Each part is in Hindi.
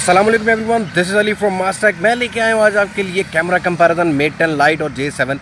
Aslam everyone this is Ali from मास्टैक मैं लेके आया हूँ आज आपके लिए camera comparison mate ten lite और जे सेवन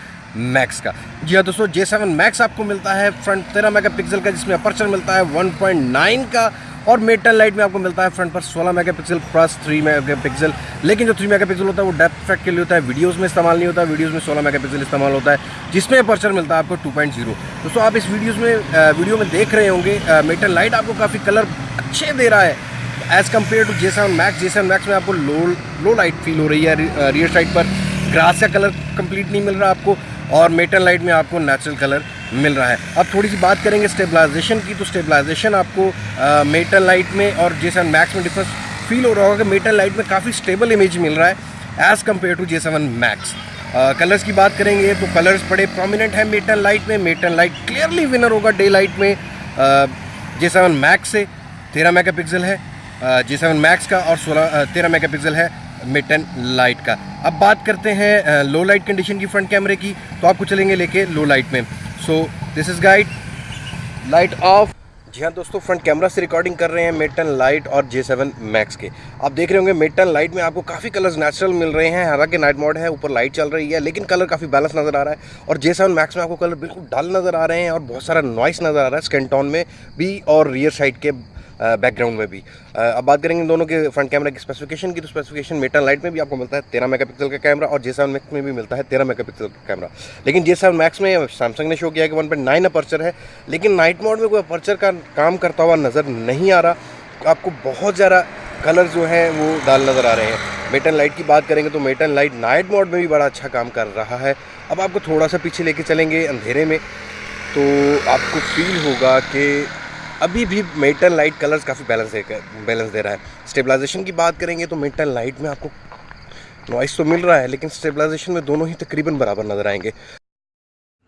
मैक्स का। जी हाँ दोस्तों जे सेवन मैक्स आपको मिलता है फ्रंट तेरह मेगापिक्सल का, जिसमें अपर्चर मिलता है 1.9 का, और मेट टेन लाइट में आपको मिलता है फ्रंट पर 16 मेगापिक्सल प्लस 3 मेगापिक्सल लेकिन जो 3 मेगापिक्सल होता है, वो डेप्थ इफ़ेक्ट के लिए होता है वीडियोज़ में इस्तेमाल नहीं होता वीडियोज़ में 16 मेगापिक्सल इस्तेमाल होता है, जिसमें अपर्चर मिलता है आपको 2.0 दोस्तों, आप इस वीडियोज़ में वीडियो में देख रहे होंगे मेट टेन लाइट आपको काफ़ी कलर अच्छे दे रहा है। As compare to J seven Max J seven Max में आपको लो लो लाइट फील हो रही है रियर साइड पर। ग्रास का कलर कंप्लीट नहीं मिल रहा आपको और मेटल लाइट में आपको नेचुरल कलर मिल रहा है। अब थोड़ी सी बात करेंगे स्टेबलाइजेशन की तो स्टेबलाइजेशन आपको मेटल लाइट में और जे सेवन मैक्स में डिफरेंस फील हो रहा होगा कि मेटल लाइट में काफ़ी स्टेबल इमेज मिल रहा है as compare to J seven Max colours की बात करेंगे तो कलर्स बड़े प्रोमिनेंट हैं मेटल लाइट में। Mate ten lite clearly winner होगा डे लाइट में जे सेवन मैक्स से। तेरह मेगा पिक्सल है। जी सेवन मैक्स का और सोलह तेरह मेगा पिक्सल है मिटन लाइट का। अब बात करते हैं लो लाइट कंडीशन की फ्रंट कैमरे की तो आपको चलेंगे लेके लो लाइट में। So this is guide light off जी हाँ दोस्तों फ्रंट कैमरा से रिकॉर्डिंग कर रहे हैं मिड मेटन लाइट और जे सेवन मैक्स के। आप देख रहे होंगे मिड मेटन लाइट में आपको काफ़ी कलर्स नेचुरल मिल रहे हैं। हालाँकि नाइट मोड है, ऊपर लाइट चल रही है, लेकिन कलर काफ़ी बैलेंस नज़र आ रहा है। और जे सेवन मैक्स में आपको कलर बिल्कुल डल नज़र आ रहे हैं और बहुत सारा नॉइस नज़र आ रहा है स्केंटॉन में भी और रियर साइड के। बैकग्राउंड में भी। अब बात करेंगे दोनों के फ्रंट कैमरा की स्पेसिफिकेशन की तो स्पेसिफिकेशन मेटल लाइट में भी आपको मिलता है तेरह मेगापिक्सल का कैमरा और जे सेवन मैक्स में भी मिलता है तेरह मेगापिक्सल का कैमरा लेकिन जे सेवन मैक्स में सैमसंग ने शो किया कि वन पॉइंट नाइन अपर्चर है, लेकिन नाइट मोड में कोई अपर्चर का काम करता हुआ नज़र नहीं आ रहा। आपको बहुत ज़्यादा कलर जो हैं वो डाल नज़र आ रहे हैं। मेटन लाइट की बात करेंगे तो मेटन लाइट नाइट मोड में भी बड़ा अच्छा काम कर रहा है। अब आपको थोड़ा सा पीछे लेके चलेंगे अंधेरे में तो आपको फील होगा कि अभी भी मेटल लाइट कलर्स काफ़ी बैलेंस दे बैलेंस दे रहा है। स्टेबलाइजेशन की बात करेंगे तो मेटल लाइट में आपको नॉइस तो मिल रहा है, लेकिन स्टेबलाइजेशन में दोनों ही तकरीबन बराबर नज़र आएँगे।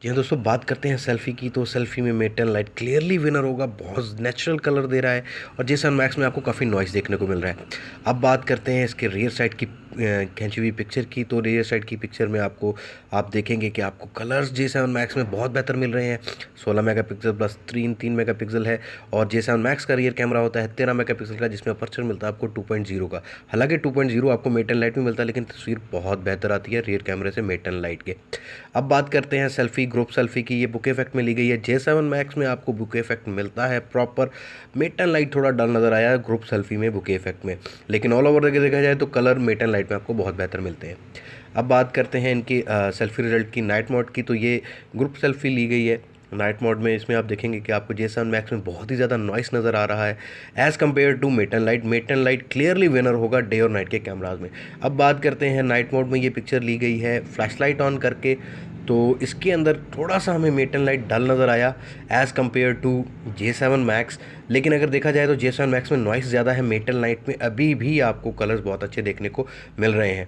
जी हाँ दोस्तों, बात करते हैं सेल्फ़ी की तो सेल्फ़ी में मेटल लाइट क्लियरली विनर होगा, बहुत नेचुरल कलर दे रहा है, और जेसन मैक्स में आपको काफ़ी नॉइस देखने को मिल रहा है। अब बात करते हैं इसके रियर साइड की खींची हुई पिक्चर की तो रियर साइड की पिक्चर में आपको, आप देखेंगे कि आपको कलर्स जे सेवन मैक्स में बहुत बेहतर मिल रहे हैं। 16 मेगापिक्सल प्लस तीन तीन मेगापिक्सल है और जे सेवन मैक्स का रियर कैमरा होता है तेरह मेगापिक्सल का, जिसमें अपर्चर मिलता है आपको 2.0 का। हालाँकि 2.0 आपको मेटन लाइट में मिलता है, लेकिन तस्वीर बहुत बेहतर आती है रियर कैमरे से मेटन लाइट के। अब बात करते हैं सेल्फी ग्रुप सेल्फी की। ये बुक इफ़ेक्ट में ली गई है। जे सेवन मैक्स में आपको बुक इफ़ेक्ट मिलता है प्रॉपर मेटन लाइट थोड़ा डल नज़र आया ग्रुप सेल्फी में बुके इफ़ेक्ट में। लेकिन ऑल ओवर देखा जाए तो कलर मेटन लाइट में आपको बहुत बेहतर मिलते हैं। अब बात करते हैं इनकी सेल्फी रिज़ल्ट की नाइट मोड की। तो ये ग्रुप सेल्फी ली गई है। नाइट मोड में इसमें आप देखेंगे कि आपको जे सेवन मैक्स में बहुत ही ज़्यादा नॉइस नज़र आ रहा है। As compare to mate ten lite mate ten lite clearly winner होगा डे और नाइट के कैमराज में। अब बात करते हैं नाइट मोड में ये पिक्चर ली गई है फ्लैश लाइट ऑन करके। तो इसके अंदर थोड़ा सा हमें मेटन लाइट डल नज़र आया as compare to J seven Max लेकिन अगर देखा जाए तो जे सेवन मैक्स में नॉइस ज़्यादा है मेटल लाइट में अभी भी आपको कलर्स बहुत अच्छे देखने को मिल रहे हैं।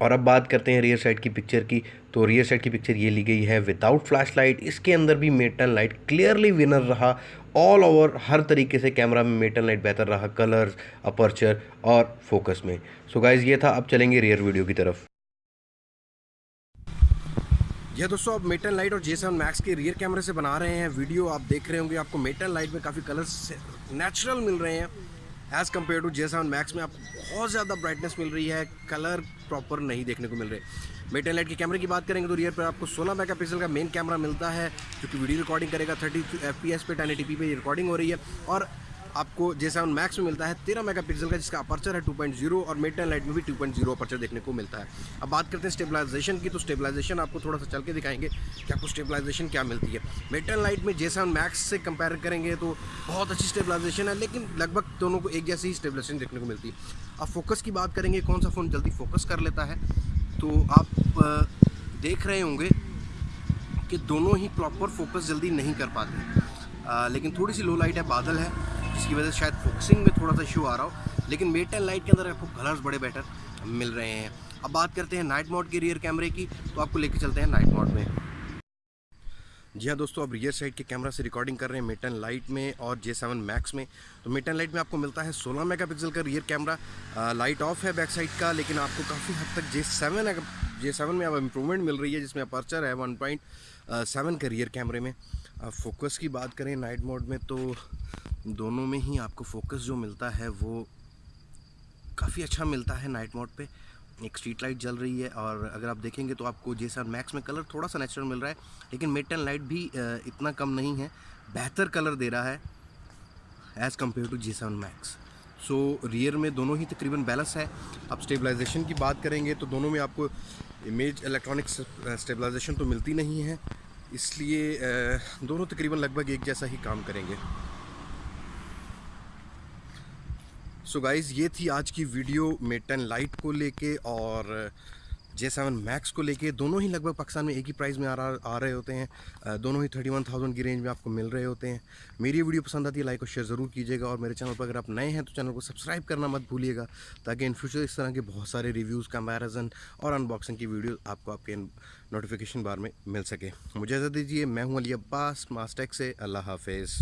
और अब बात करते हैं रियर साइड की पिक्चर की। तो रियर साइड की पिक्चर ये ली गई है विदाउट फ्लैश लाइट इसके अंदर भी mate ten lite clearly winner रहा। ऑल ओवर हर तरीके से कैमरा में मेटल लाइट बेहतर रहा कलर्स अपर्चर और फोकस में। सो so गाइज़ ये था। अब चलेंगे रियर वीडियो की तरफ़। यह दोस्तों आप मेटल लाइट और जे सेवन मैक्स के रियर कैमरे से बना रहे हैं वीडियो आप देख रहे होंगे आपको मेटल लाइट में काफ़ी कलर्स नेचुरल मिल रहे हैं। As compare to J seven Max में आपको बहुत ज़्यादा ब्राइटनेस मिल रही है कलर प्रॉपर नहीं देखने को मिल रहे। मेटल लाइट के कैमरे की बात करेंगे तो रियर पर आपको 16 मेगापिक्सल का मेन कैमरा मिलता है, जो कि वीडियो रिकॉर्डिंग करेगा 30 एफ़ पी एस पे टेन पे रिकॉर्डिंग हो रही है। और आपको जे सेवन मैक्स में मिलता है तेरह मेगापिक्सल का, जिसका अपर्चर है 2.0 और मेटन लाइट में भी 2.0 अपर्चर देखने को मिलता है। अब बात करते हैं स्टेबलाइजेशन की तो स्टेबलाइजेशन आपको थोड़ा सा चल के दिखाएँगे कि आपको स्टेबलाइजेशन क्या मिलती है। मेटन लाइट में जे सेवन मैक्स से कंपेयर करेंगे तो बहुत अच्छी स्टेबलाइजेशन है, लेकिन लगभग दोनों को एक जैसी ही स्टेबलाइजेशन देखने को मिलती है। अब फोकस की बात करेंगे, कौन सा फ़ोन जल्दी फोकस कर लेता है? तो आप देख रहे होंगे कि दोनों ही प्रॉपर फोकस जल्दी नहीं कर पाते। लेकिन थोड़ी सी लो लाइट है, बादल है। जिसकी वजह से शायद फोकसिंग में थोड़ा सा इशू आ रहा हो, लेकिन मेट एंड लाइट के अंदर आपको कलर्स बड़े बेटर मिल रहे हैं। अब बात करते हैं नाइट मोड के रियर कैमरे की तो आपको लेके चलते हैं नाइट मोड में। जी हाँ दोस्तों, अब रियर साइड के कैमरा से रिकॉर्डिंग कर रहे हैं मेटन लाइट में और जे सेवन मैक्स में। तो मेटन लाइट में आपको मिलता है 16 मेगापिक्सल का रियर कैमरा लाइट ऑफ़ है बैक साइड का, लेकिन आपको काफ़ी हद तक जे सेवन जे सेवन में अब इम्प्रूवमेंट मिल रही है, जिसमें अपर्चर है वन पॉइंट सेवन का रियर कैमरे में। फोकस की बात करें नाइट मोड में तो दोनों में ही आपको फोकस जो मिलता है वो काफ़ी अच्छा मिलता है नाइट मोड पे। एक स्ट्रीट लाइट जल रही है और अगर आप देखेंगे तो आपको जे सेवन मैक्स में कलर थोड़ा सा नेचुरल मिल रहा है, लेकिन मेड टेन लाइट भी इतना कम नहीं है। बेहतर कलर दे रहा है as compare to G seven max so rear में दोनों ही तकरीबन बैलेंस है। अब स्टेबलाइजेशन की बात करेंगे तो दोनों में आपको इमेज इलेक्ट्रॉनिक स्टेबलाइजेशन तो मिलती नहीं है, इसलिए दोनों तकरीबन लगभग एक जैसा ही काम करेंगे। सो so गाइज़ ये थी आज की वीडियो मेट टेन लाइट को लेके और जे सेवन मैक्स को लेके। दोनों ही लगभग पाकिस्तान में एक ही प्राइस में आ रहा, आ रहे होते हैं। दोनों ही थर्टी वन थाउज़ेंड की रेंज में आपको मिल रहे होते हैं। मेरी वीडियो पसंद आती है लाइक और शेयर ज़रूर कीजिएगा और मेरे चैनल पर अगर आप नए हैं तो चैनल को सब्सक्राइब करना मत भूलिएगा, ताकि इन फ्यूचर इस तरह के बहुत सारे रिव्यूज़ कंपेरिजन और अनबॉक्सिंग की वीडियो आपको आपके नोटिफिकेशन बार में मिल सके। मुझे इजाज़त दीजिए, मैं हूँ अली अब्बास मास्टेक से, अल्लाह हाफिज़।